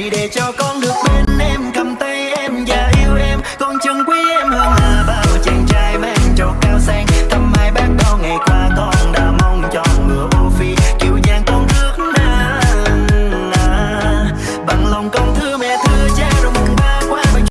này để cho con được bên em cầm tay em và yêu em. Con chân quý em hơn là bao chàng trai mang trầu cao sang. Thăm mai bác đo ngày qua con đã mong cho ngựa ô phi. Kiều giang con rước na, bằng lòng con thương mẹ thương